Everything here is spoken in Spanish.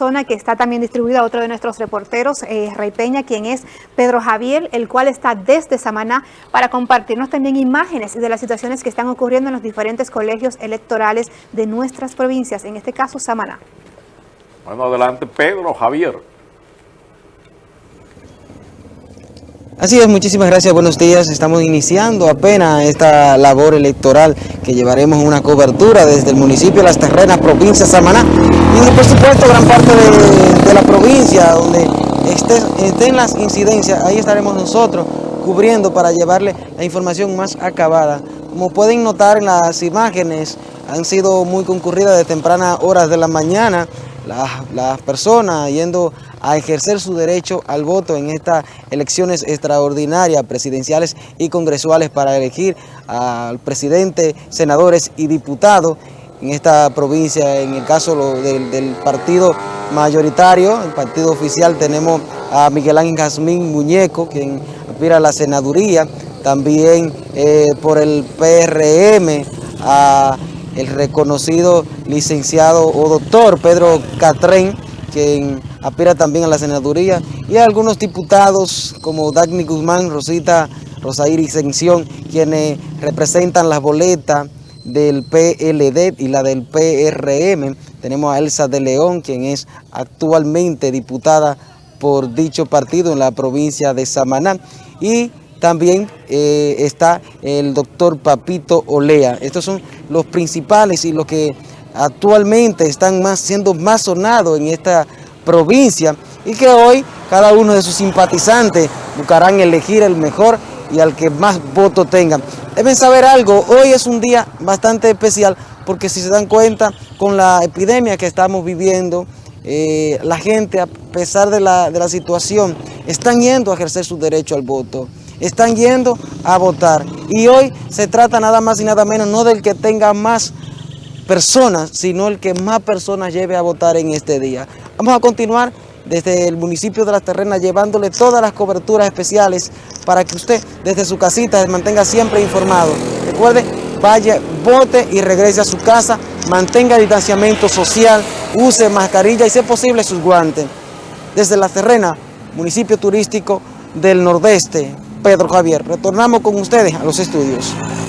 zona que está también distribuida otro de nuestros reporteros, eh, Rey Peña, quien es Pedro Javier, el cual está desde Samaná para compartirnos también imágenes de las situaciones que están ocurriendo en los diferentes colegios electorales de nuestras provincias, en este caso Samaná. Bueno, adelante Pedro Javier. Así es, muchísimas gracias, buenos días. Estamos iniciando apenas esta labor electoral que llevaremos una cobertura desde el municipio de Las Terrenas, provincia de Samaná, y por supuesto gran parte de, la provincia donde estén las incidencias, ahí estaremos nosotros cubriendo para llevarle la información más acabada. Como pueden notar en las imágenes, han sido muy concurridas de tempranas horas de la mañana, las, personas yendo a ejercer su derecho al voto en estas elecciones extraordinarias, presidenciales y congresuales para elegir al presidente, senadores y diputados en esta provincia. En el caso del, partido mayoritario, el partido oficial, tenemos a Miguel Ángel Jazmín Muñeco, quien aspira a la senaduría, también eh, por el PRM, a el reconocido licenciado o doctor Pedro Catrén, quien aspira también a la senaduría, y algunos diputados como Dagny Guzmán, Rosita Rosair Exención, quienes representan las boletas del PLD y la del PRM. Tenemos a Elsa de León, quien es actualmente diputada por dicho partido en la provincia de Samaná. Y también eh, está el doctor Papito Olea. Estos son los principales y los que actualmente están más, siendo más sonados en esta provincia y que hoy cada uno de sus simpatizantes buscarán elegir el mejor y al que más votos tengan. Deben saber algo, hoy es un día bastante especial porque si se dan cuenta con la epidemia que estamos viviendo, eh, la gente a pesar de la, de la situación están yendo a ejercer su derecho al voto están yendo a votar. Y hoy se trata nada más y nada menos, no del que tenga más personas, sino el que más personas lleve a votar en este día. Vamos a continuar desde el municipio de Las Terrenas llevándole todas las coberturas especiales para que usted desde su casita se mantenga siempre informado. Recuerde, vaya, vote y regrese a su casa, mantenga distanciamiento social, use mascarilla y si es posible sus guantes. Desde Las Terrenas, municipio turístico del Nordeste, Pedro Javier. Retornamos con ustedes a los estudios.